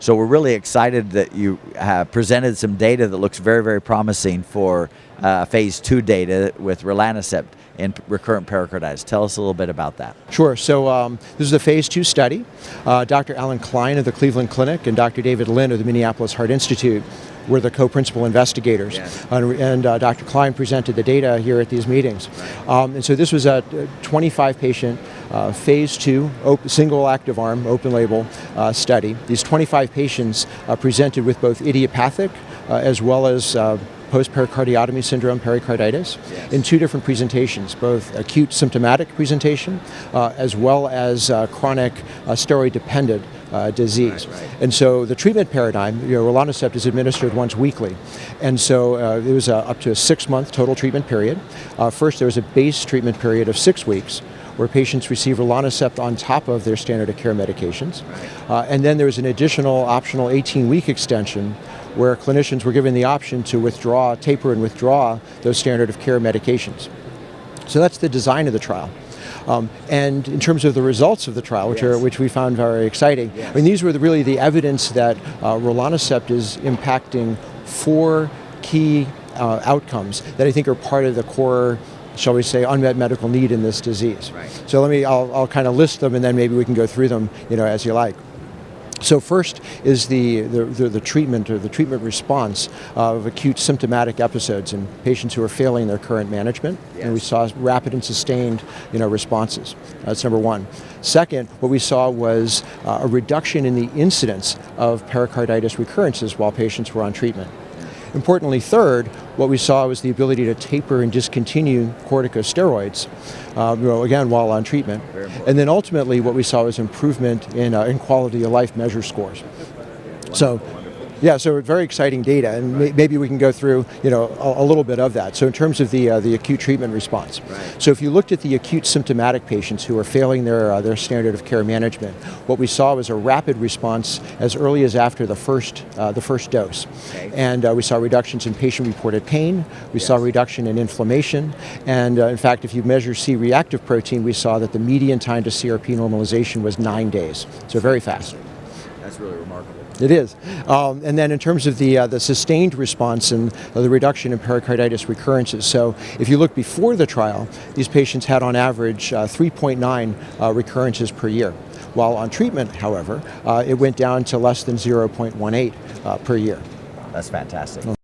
So we're really excited that you have presented some data that looks very, very promising for uh, phase two data with rilonacept in recurrent pericarditis. Tell us a little bit about that. Sure. So um, this is a phase two study. Uh, Dr. Alan Klein of the Cleveland Clinic and Dr. David Lin of the Minneapolis Heart Institute were the co-principal investigators. Yes. And, and uh, Dr. Klein presented the data here at these meetings. Um, and so this was a 25 patient uh, phase two single active arm open label uh, study. These 25 patients uh, presented with both idiopathic uh, as well as uh, post-pericardiotomy syndrome pericarditis Yes. in two different presentations, both acute symptomatic presentation uh, as well as chronic steroid-dependent uh, disease. Right, right. And so the treatment paradigm, you know, rilonacept is administered once weekly. And so uh, it was uh, up to a six-month total treatment period. Uh, first, there was a base treatment period of six weeks where patients receive rilonacept on top of their standard of care medications. Uh, and then there was an additional optional 18-week extension where clinicians were given the option to withdraw, taper and withdraw those standard of care medications. So that's the design of the trial. Um, and in terms of the results of the trial, which, are, which we found very exciting, Yes. I mean, these were the, really the evidence that uh, is impacting four key uh, outcomes that I think are part of the core, shall we say, unmet medical need in this disease. Right. So let me, I'll, I'll kind of list them and then maybe we can go through them, you know, as you like. So first is the, the, the, the treatment or the treatment response of acute symptomatic episodes in patients who are failing their current management. And we saw rapid and sustained you know, responses. That's number one. Second, what we saw was uh, a reduction in the incidence of pericarditis recurrences while patients were on treatment. Importantly, third, what we saw was the ability to taper and discontinue corticosteroids, uh, you know, again, while on treatment. And then ultimately, what we saw was improvement in, uh, in quality of life measure scores. So, yeah, so very exciting data, and may, maybe we can go through, you know, a, a little bit of that. So, in terms of the uh, the acute treatment response, Right. so if you looked at the acute symptomatic patients who are failing their uh, their standard of care management, what we saw was a rapid response as early as after the first uh, the first dose, Okay. and uh, we saw reductions in patient-reported pain. We saw Yes. reduction in inflammation, and uh, in fact, if you measure C-reactive protein, we saw that the median time to CRP normalization was nine days. So very fast. That's really remarkable. It is. Um, and then in terms of the, uh, the sustained response and uh, the reduction in pericarditis recurrences, so if you look before the trial, these patients had on average uh, 3.9 uh, recurrences per year. While on treatment, however, uh, it went down to less than 0.18 uh, per year. That's fantastic.